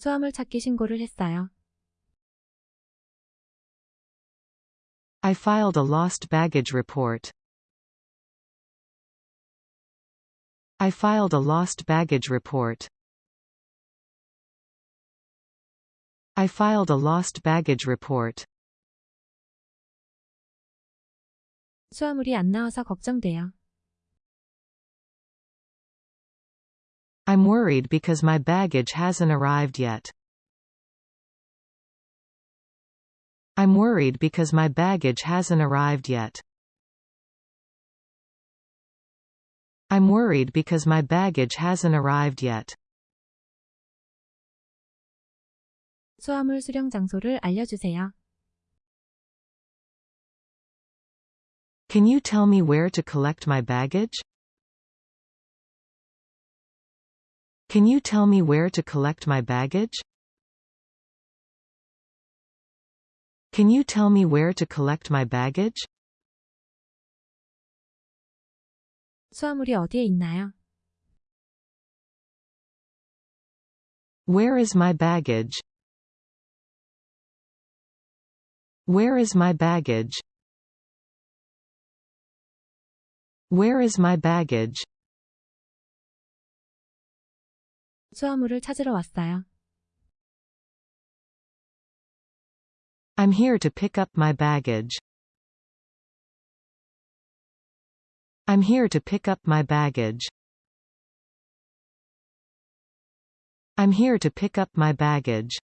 수화물 찾기 신고를 했어요. I filed a lost baggage report. I filed a lost baggage report. I filed a lost baggage report. 수화물이 안 나와서 걱정돼요. I'm worried because my baggage hasn't arrived yet. I'm worried because my baggage hasn't arrived yet. I'm worried because my baggage hasn't arrived yet. 수화물 수령 장소를 알려주세요. Can you tell me where to collect my baggage? Can you tell me where to collect my baggage? Can you tell me where to collect my baggage? 수화물이 어디에 있나요? Where is my baggage? Where is my baggage? Where is my baggage? 수화물을 찾으러 왔어요. I'm here to pick up my baggage. I'm here to pick up my baggage. I'm here to pick up my baggage.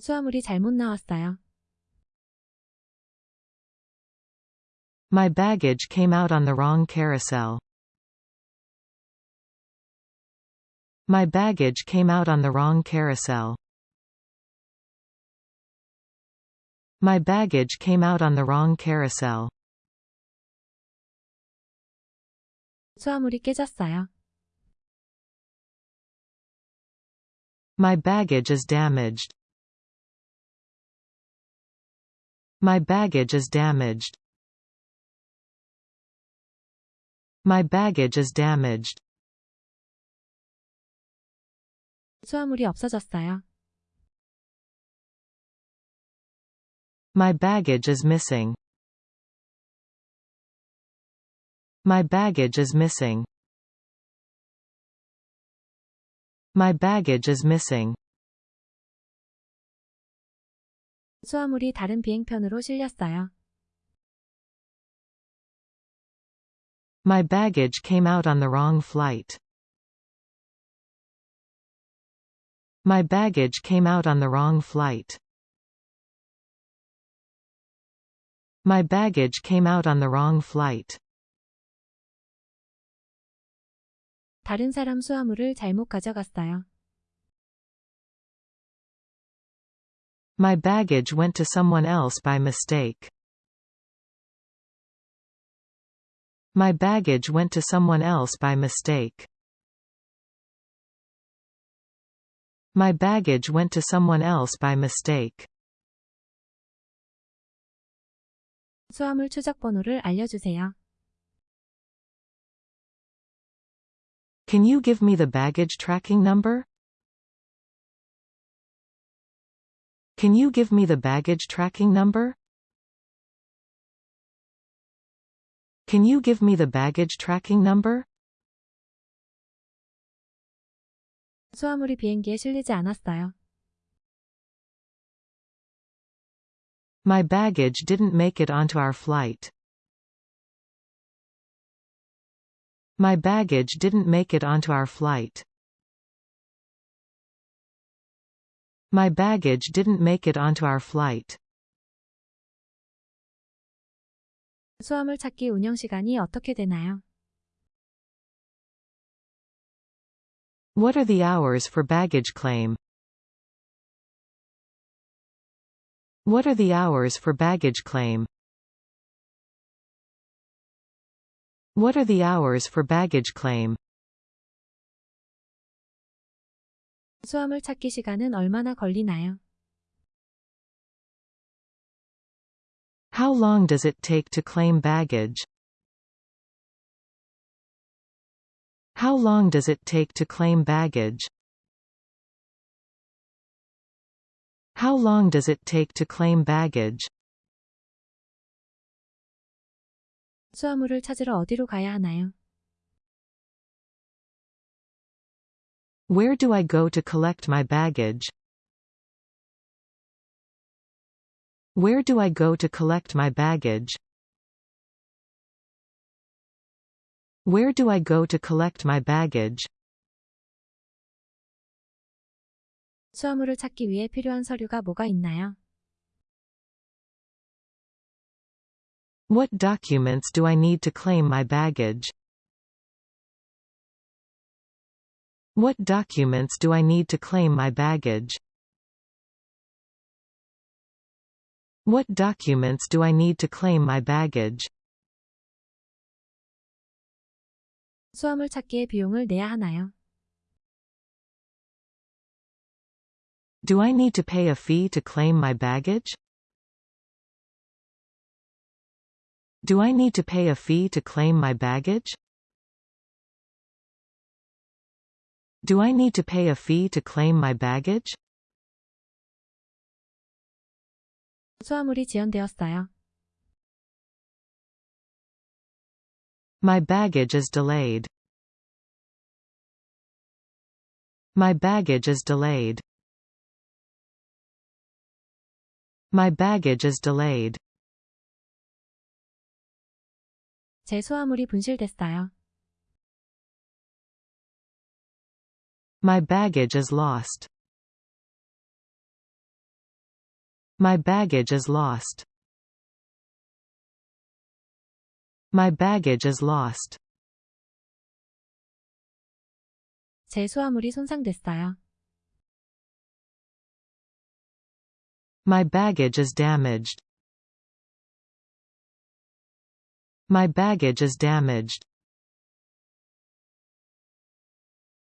수화물이 잘못 나왔어요. My baggage came out on the wrong carousel. My baggage came out on the wrong carousel. My baggage came out on the wrong carousel. 수화물이 깨졌어요. My baggage is damaged. My baggage is damaged. My baggage is damaged. 수화물이 없어졌어요. My baggage is missing. My baggage is missing. My baggage is missing. 수화물이 다른 비행편으로 실렸어요. My baggage came out on the wrong flight. My baggage came out on the wrong flight. My baggage came out on the wrong flight. 다른 사람 수화물을 잘못 가져갔어요. My baggage went to someone else by mistake. My baggage went to someone else by mistake. My baggage went to someone else by mistake. 수화물 추적 번호를 알려주세요. Can you give me the baggage tracking number? Can you give me the baggage tracking number? Can you give me the baggage tracking number? 수화물이 비행기에 실리지 않았어요. My baggage didn't make it onto our flight. My baggage didn't make it onto our flight. My baggage didn't make it onto our flight. 수화물 찾기 운영 시간이 어떻게 되나요? What are the hours for baggage claim? What are the hours for baggage claim? What are the hours for baggage claim? 수화물 찾기 시간은 얼마나 걸리나요? How long does it take to claim baggage? How long does it take to claim baggage? How long does it take to claim baggage? 수화물을 찾으러 어디로 가야 하나요? Where do I go to collect my baggage? Where do I go to collect my baggage? Where do I go to collect my baggage? 수화물을 찾기 위해 필요한 서류가 뭐가 있나요? What documents do I need to claim my baggage? What documents do I need to claim my baggage? What documents do I need to claim my baggage? 수화물 찾기에 비용을 내야 하나요? Do I need to pay a fee to claim my baggage? Do I need to pay a fee to claim my baggage? Do I need to pay a fee to claim my baggage? 수화물이 지연되었어요. My baggage is delayed. My baggage is delayed. My baggage is delayed. 제 수화물이 분실됐어요. My baggage is lost. My baggage is lost. My baggage is lost. 제 수화물이 손상됐어요. My baggage is damaged. My baggage is damaged.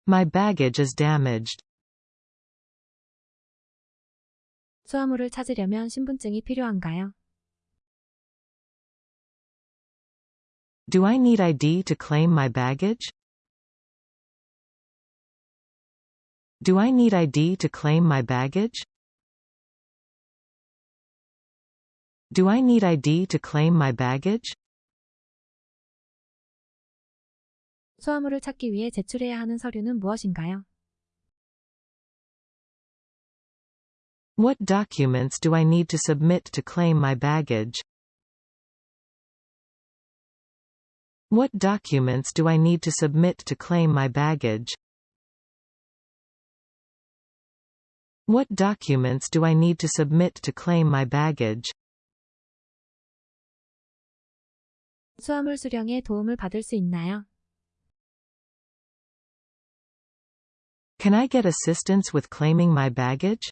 My baggage is damaged. 수화물을 찾으려면 신분증이 필요한가요? Do I need ID to claim my baggage? Do I need ID to claim my baggage? Do I need ID to claim my baggage? 수화물을 찾기 위해 제출해야 하는 서류는 무엇인가요? What documents do I need to submit to claim my baggage? What documents do I need to submit to claim my baggage? What documents do I need to submit to claim my baggage? 수화물 수령에 도움을 받을 수 있나요? Can I get assistance with claiming my baggage?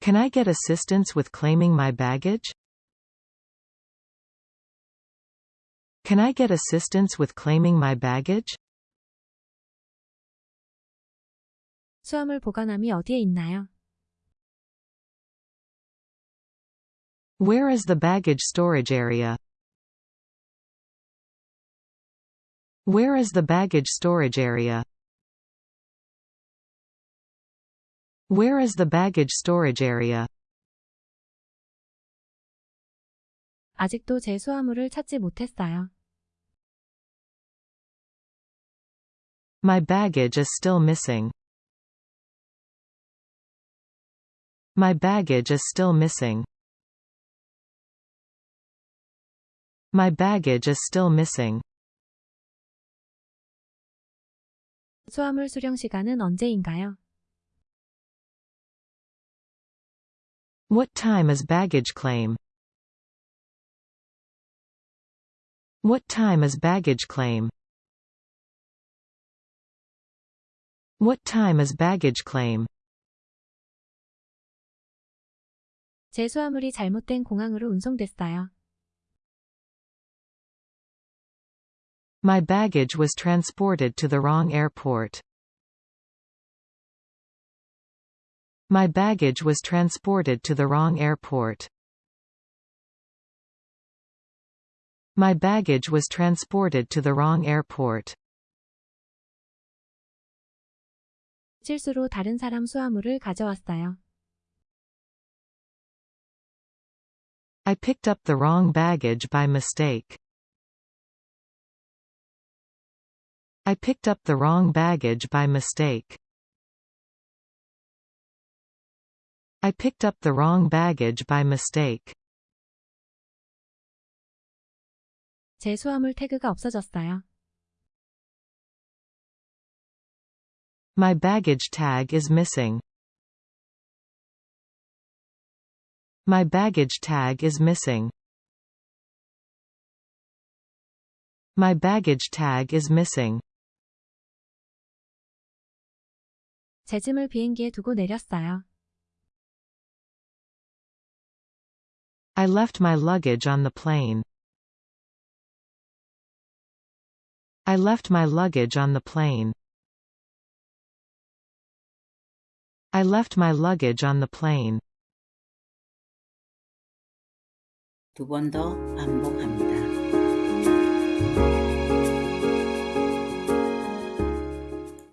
Can I get assistance with claiming my baggage? Can I get assistance with claiming my baggage? 수화물 보관함이 어디에 있나요? Where is the baggage storage area? Where is the baggage storage area? Where is the baggage storage area? 아직도 제 수화물을 찾지 못했어요. My baggage is still missing. My baggage is still missing. My baggage is still missing. 수화물 수령 시간은 언제인가요? What time is baggage claim? What time is baggage claim? What time is baggage claim? 제 수화물이 잘못된 공항으로 운송됐어요. My baggage was transported to the wrong airport. My baggage was transported to the wrong airport. My baggage was transported to the wrong airport. 실수로 다른 사람 수화물을 가져왔어요. I picked up the wrong baggage by mistake. I picked up the wrong baggage by mistake. I picked up the wrong baggage by mistake. 제 수화물 태그가 없어졌어요. My baggage tag is missing. My baggage tag is missing. My baggage tag is missing. 제 짐을 비행기에 두고 내렸어요. I left my luggage on the plane. I left my luggage on the plane. I left my luggage on the plane. 두 번 더 반복합니다.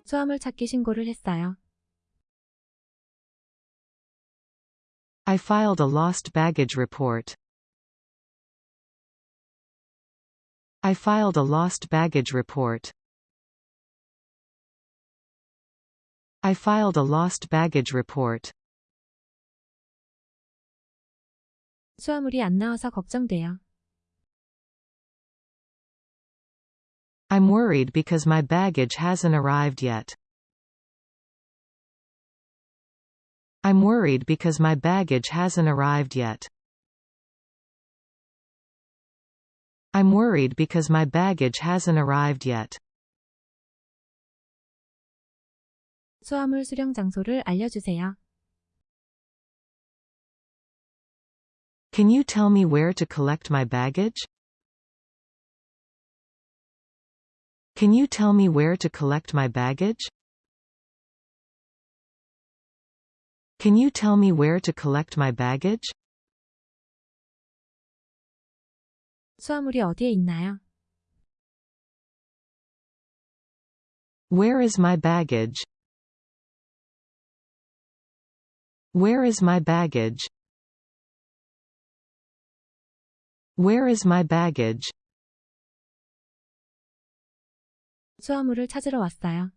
수화물 찾기 신고를 했어요. I filed a lost baggage report. I filed a lost baggage report. I filed a lost baggage report. 수화물이 안 나와서 걱정돼요. I'm worried because my baggage hasn't arrived yet. I'm worried because my baggage hasn't arrived yet. I'm worried because my baggage hasn't arrived yet. 수화물 수령 장소를 알려주세요. Can you tell me where to collect my baggage? Can you tell me where to collect my baggage? Can you tell me where to collect my baggage? 수화물이 어디에 있나요? Where is my baggage? Where is my baggage? Where is my baggage? 수화물을 찾으러 왔어요.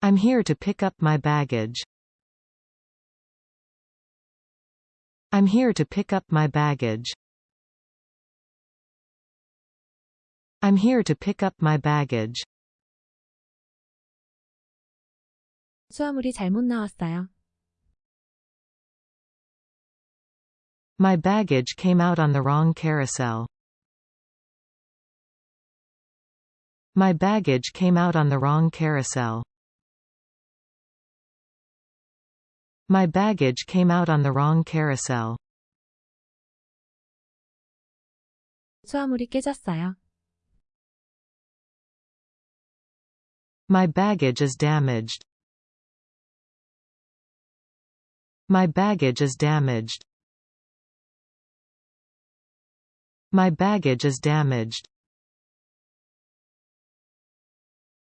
I'm here to pick up my baggage. I'm here to pick up my baggage. I'm here to pick up my baggage. 수화물이 잘못 나왔어요. My baggage came out on the wrong carousel. My baggage came out on the wrong carousel. My baggage came out on the wrong carousel. 수화물이 깨졌어요. My baggage is damaged. My baggage is damaged. My baggage is damaged.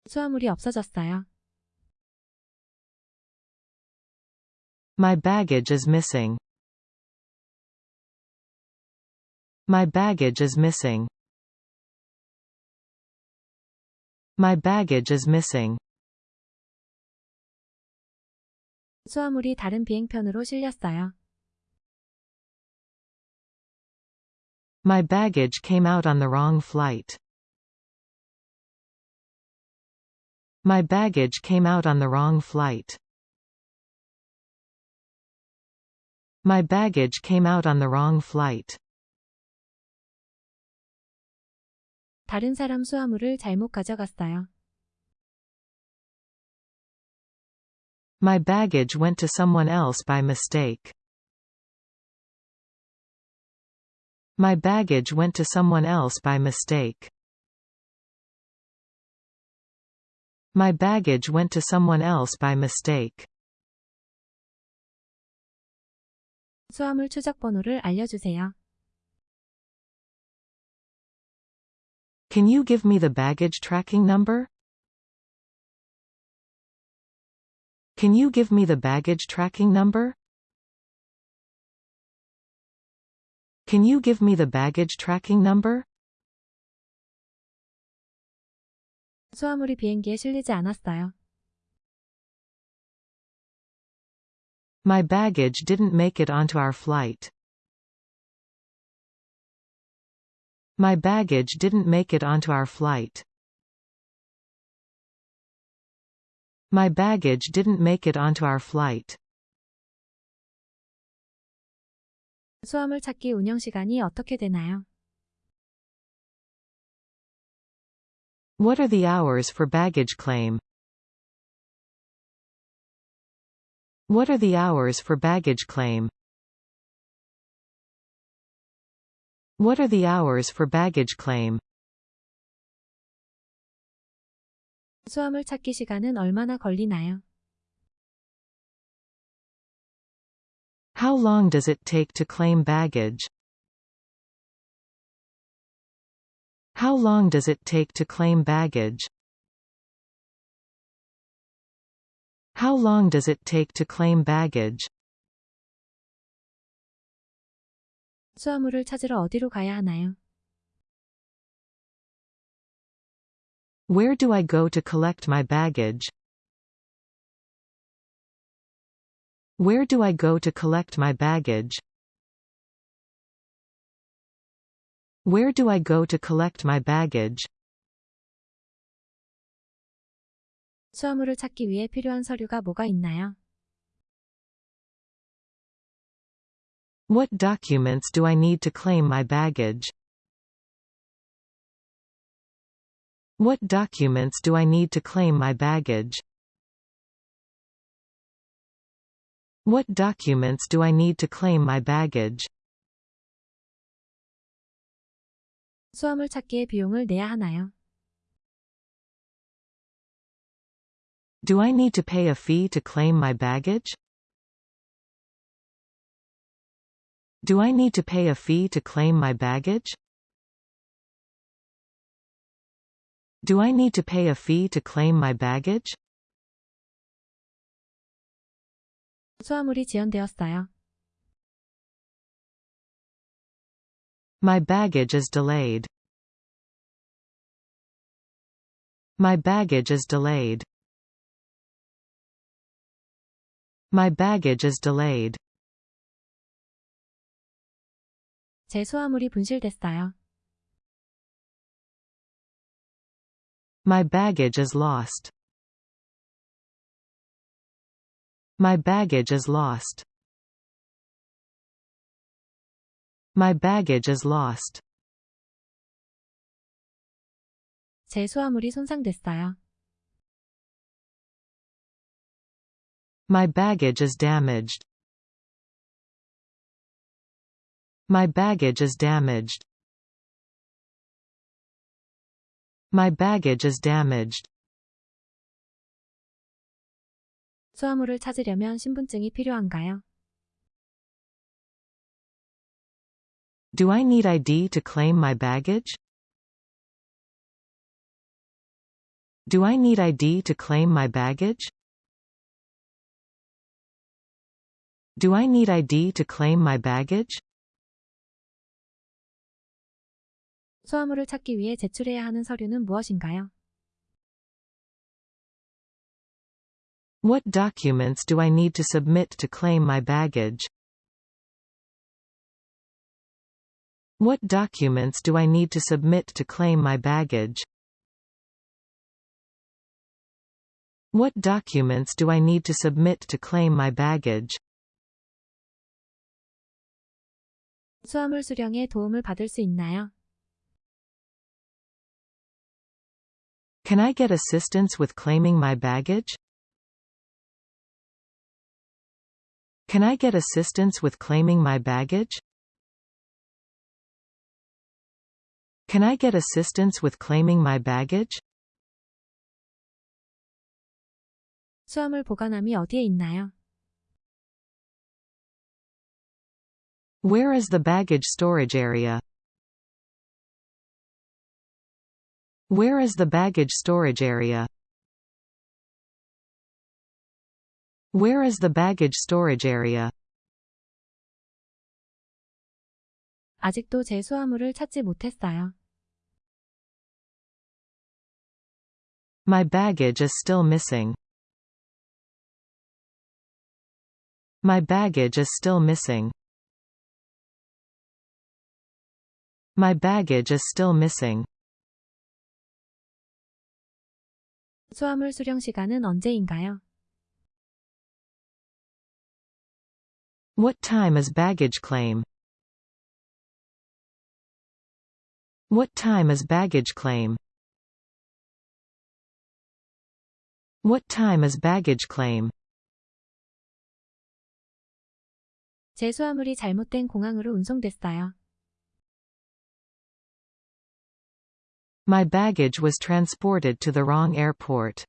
수화물이 없어졌어요. My baggage is missing. My baggage is missing. My baggage is missing. 수화물이 다른 비행편으로 실렸어요. My baggage came out on the wrong flight. My baggage came out on the wrong flight. My baggage came out on the wrong flight. 다른 사람 수화물을 잘못 가져갔어요. My baggage went to someone else by mistake. My baggage went to someone else by mistake. My baggage went to someone else by mistake. 수화물 추적 번호를 알려주세요. Can you give me the baggage tracking number? Can you give me the baggage tracking number? Can you give me the baggage tracking number? 수화물이 비행기에 실리지 않았어요. My baggage didn't make it onto our flight. My baggage didn't make it onto our flight. My baggage didn't make it onto our flight. 수화물 찾기 운영 시간이 어떻게 되나요? What are the hours for baggage claim? What are the hours for baggage claim? What are the hours for baggage claim? 수화물 찾기 시간은 얼마나 걸리나요? How long does it take to claim baggage? How long does it take to claim baggage? How long does it take to claim baggage? 수화물을 찾으러 어디로 가야 하나요? Where do I go to collect my baggage? Where do I go to collect my baggage? Where do I go to collect my baggage? 수화물을 찾기 위해 필요한 서류가 뭐가 있나요? What documents do I need to claim my baggage? What documents do I need to claim my baggage? What documents do I need to claim my baggage? 수화물 찾기의 비용을 내야 하나요? Do I need to pay a fee to claim my baggage? Do I need to pay a fee to claim my baggage? Do I need to pay a fee to claim my baggage? 수화물이 지연되었어요. My baggage is delayed. My baggage is delayed. My baggage is delayed. 제 수화물이 분실됐어요. My baggage is lost. My baggage is lost. My baggage is lost. 제 수화물이 손상됐어요. My baggage is damaged. My baggage is damaged. My baggage is damaged. 수화물을 찾으려면 신분증이 필요한가요? Do I need ID to claim my baggage? Do I need ID to claim my baggage? Do I need ID to claim my baggage? 수화물을 찾기 위해 제출해야 하는 서류는 무엇인가요? What documents do I need to submit to claim my baggage? What documents do I need to submit to claim my baggage? What documents do I need to submit to claim my baggage? 수화물 수령에 도움을 받을 수 있나요? Can I get assistance with claiming my baggage? Can I get assistance with claiming my baggage? Can I get assistance with claiming my baggage? 수화물 보관함이 어디에 있나요? Where is the baggage storage area? Where is the baggage storage area? Where is the baggage storage area? 아직도 제 수화물을 찾지 못했어요. My baggage is still missing. My baggage is still missing. My baggage is still missing. 수화물 수령 시간은 언제인가요? What time is baggage claim? What time is baggage claim? What time is baggage claim? 제 수화물이 잘못된 공항으로 운송됐어요. My baggage was transported to the wrong airport.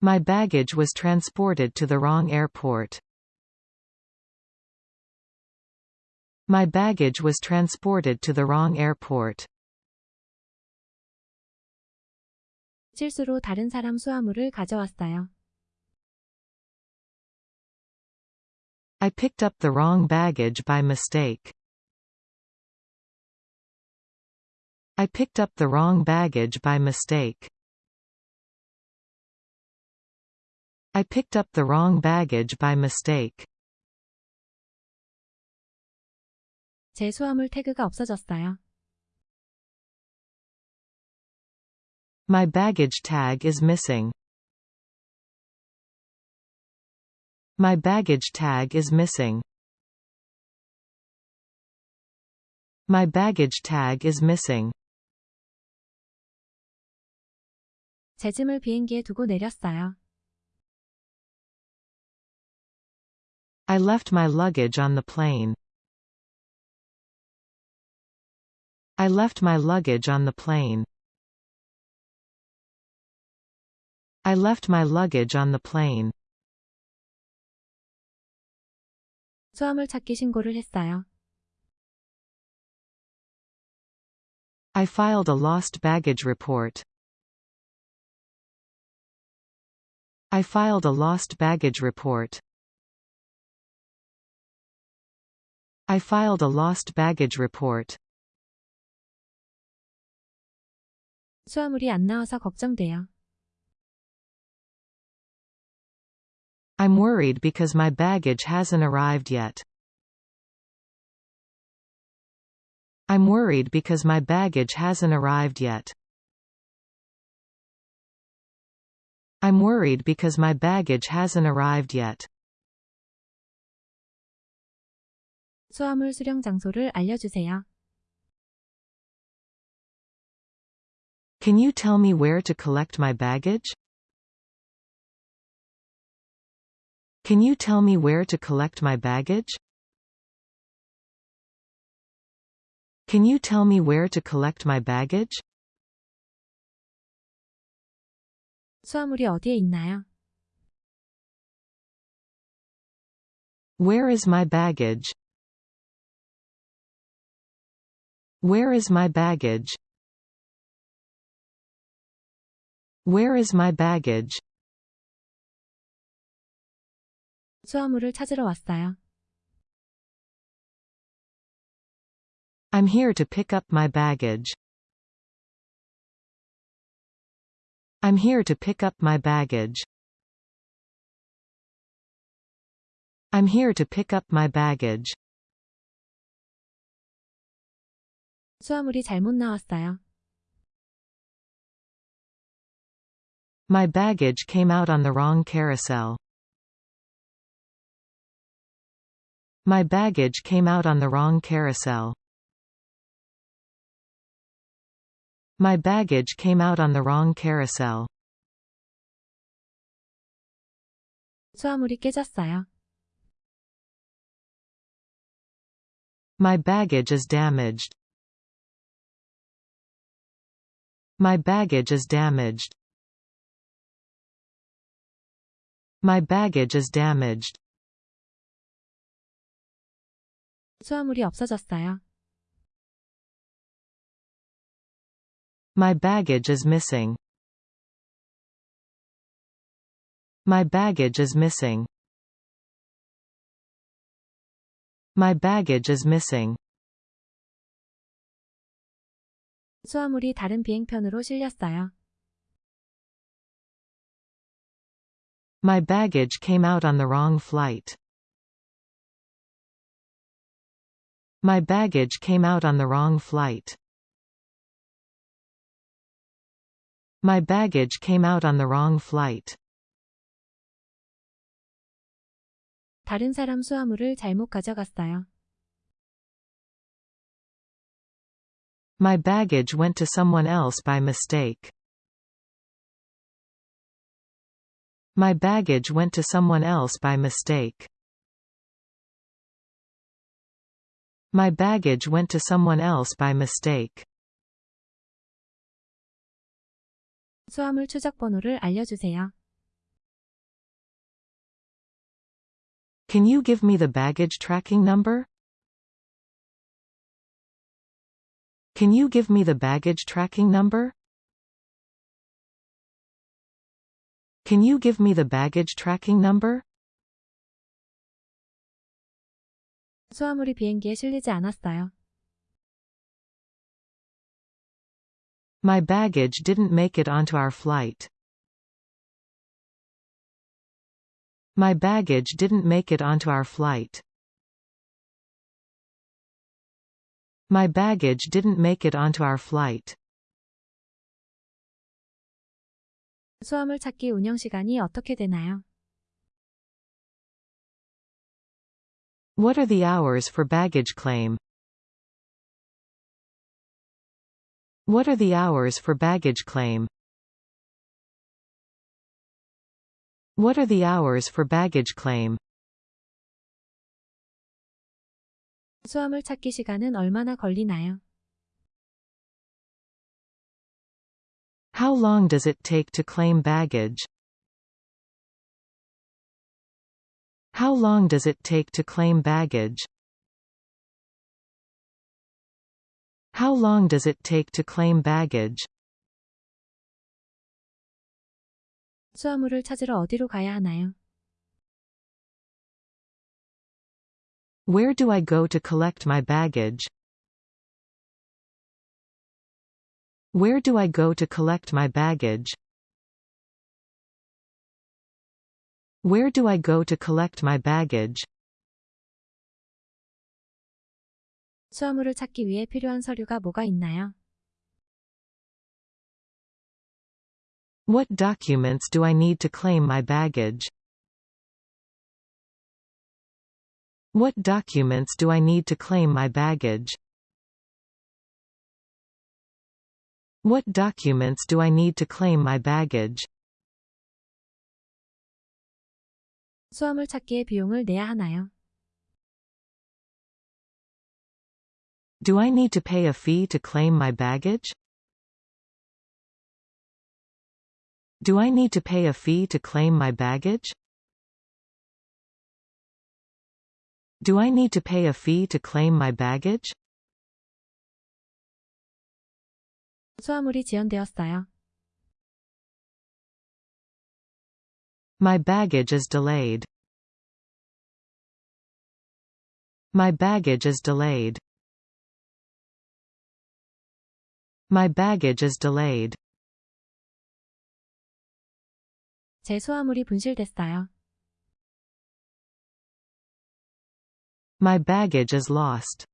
My baggage was transported to the wrong airport. My baggage was transported to the wrong airport. 실수로 다른 사람 수화물을 가져왔어요. I picked up the wrong baggage by mistake. I picked up the wrong baggage by mistake. I picked up the wrong baggage by mistake. 제 수화물 태그가 없어졌어요. My baggage tag is missing. My baggage tag is missing. My baggage tag is missing. 제 짐을 비행기에 두고 내렸어요. I left my luggage on the plane. I left my luggage on the plane. I left my luggage on the plane. 수화물 찾기 신고를 했어요. I filed a lost baggage report. I filed a lost baggage report. I filed a lost baggage report. 수화물이 안 나와서 걱정돼요. I'm worried because my baggage hasn't arrived yet. I'm worried because my baggage hasn't arrived yet. I'm worried because my baggage hasn't arrived yet. 수화물 수령 장소를 알려주세요. Can you tell me where to collect my baggage? Can you tell me where to collect my baggage? Can you tell me where to collect my baggage? 수화물이 어디에 있나요? Where is my baggage? Where is my baggage? Where is my baggage? 수화물을 찾으러 왔어요. I'm here to pick up my baggage. I'm here to pick up my baggage. I'm here to pick up my baggage. 수화물이 잘못 나왔어요. My baggage came out on the wrong carousel. My baggage came out on the wrong carousel. My baggage came out on the wrong carousel. 수화물이 깨졌어요. My baggage is damaged. My baggage is damaged. My baggage is damaged. 수화물이 없어졌어요. My baggage is missing. My baggage is missing. My baggage is missing. 수화물이 다른 비행편으로 실렸어요. My baggage came out on the wrong flight. My baggage came out on the wrong flight. My baggage came out on the wrong flight. 다른 사람 수화물을 잘못 가져갔어요. My baggage went to someone else by mistake. My baggage went to someone else by mistake. My baggage went to someone else by mistake. 수화물 추적 번호를 알려주세요. Can you give me the baggage tracking number? Can you give me the baggage tracking number? Can you give me the baggage tracking number? 수화물이 비행기에 실리지 않았어요. My baggage didn't make it onto our flight. My baggage didn't make it onto our flight. My baggage didn't make it onto our flight. 수화물 찾기 운영 시간이 어떻게 되나요? What are the hours for baggage claim? What are the hours for baggage claim? What are the hours for baggage claim? 수화물 찾기 시간은 얼마나 걸리나요? How long does it take to claim baggage? How long does it take to claim baggage? How long does it take to claim baggage? 수화물을 찾으러 어디로 가야 하나요? Where do I go to collect my baggage? Where do I go to collect my baggage? Where do I go to collect my baggage? 수화물을 찾기 위해 필요한 서류가 뭐가 있나요? What documents do I need to claim my baggage? What documents do I need to claim my baggage? What documents do I need to claim my baggage? 수화물 찾기의 비용을 내야 하나요? Do I need to pay a fee to claim my baggage? Do I need to pay a fee to claim my baggage? Do I need to pay a fee to claim my baggage? 수화물이 지연되었어요. My baggage is delayed. My baggage is delayed. My baggage is delayed. 제 수화물이 분실됐어요. My baggage is lost.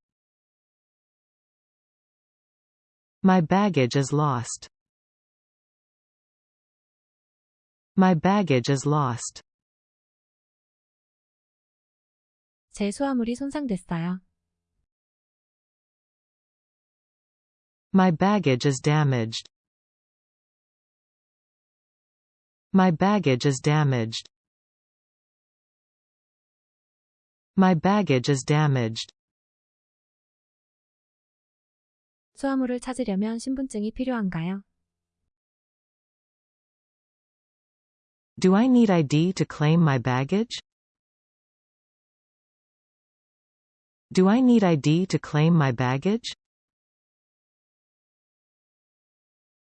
My baggage is lost. My baggage is lost. 제 수화물이 손상됐어요. My baggage is damaged. My baggage is damaged. My baggage is damaged. 수화물을 찾으려면 신분증이 필요한가요? Do I need ID to claim my baggage? Do I need ID to claim my baggage?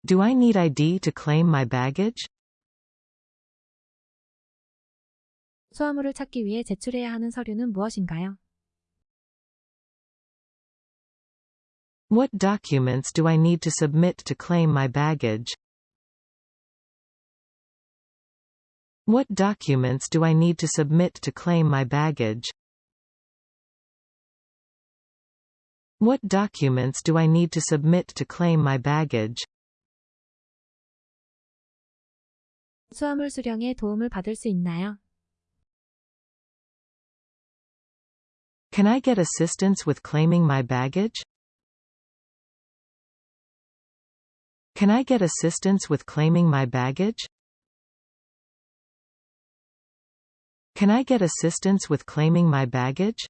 Do I need ID to claim my baggage? 수화물을 찾기 위해 제출해야 하는 서류는 무엇인가요? What documents do I need to submit to claim my baggage? What documents do I need to submit to claim my baggage? What documents do I need to submit to claim my baggage? 수화물 수령에 도움을 받을 수 있나요? Can I get assistance with claiming my baggage? Can I get assistance with claiming my baggage? Can I get assistance with claiming my baggage?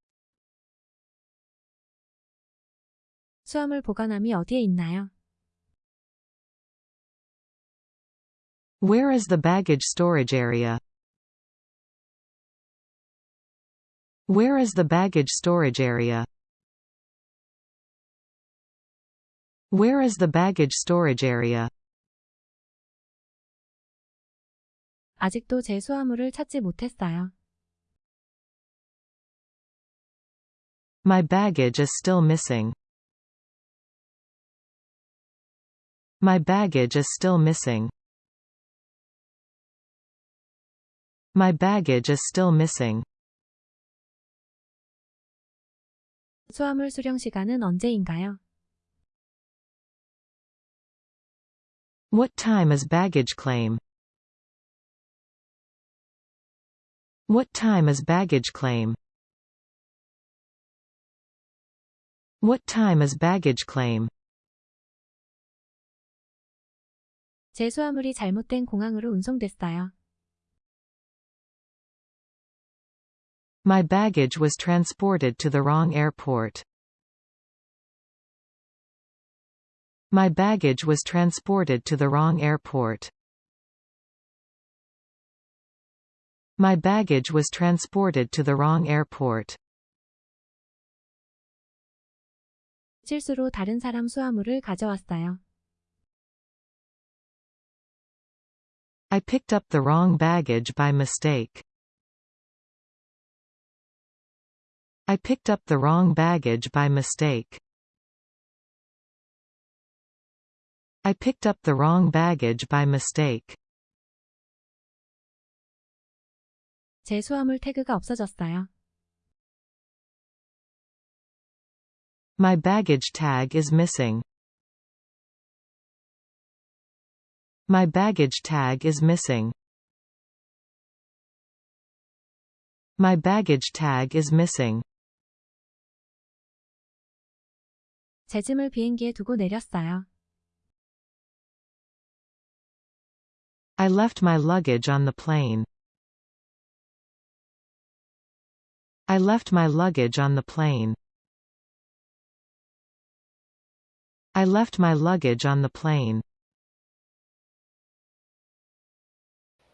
수화물 보관함이 어디에 있나요? Where is the baggage storage area? Where is the baggage storage area? Where is the baggage storage area? 아직도 제 수화물을 찾지 못했어요. My baggage is still missing. My baggage is still missing. My baggage is still missing. 수화물 수령 시간은 언제인가요? What time is baggage claim? What time is baggage claim? What time is baggage claim? 제 수화물이 잘못된 공항으로 운송됐어요. My baggage was transported to the wrong airport. My baggage was transported to the wrong airport. My baggage was transported to the wrong airport. 실수로 다른 사람 수화물을 가져왔어요. I picked up the wrong baggage by mistake. I picked up the wrong baggage by mistake. I picked up the wrong baggage by mistake. 제 수화물 태그가 없어졌어요. My baggage tag is missing. My baggage tag is missing. My baggage tag is missing. 제 짐을 비행기에 두고 내렸어요. I left my luggage on the plane. I left my luggage on the plane. I left my luggage on the plane.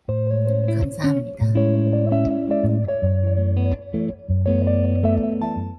감사합니다.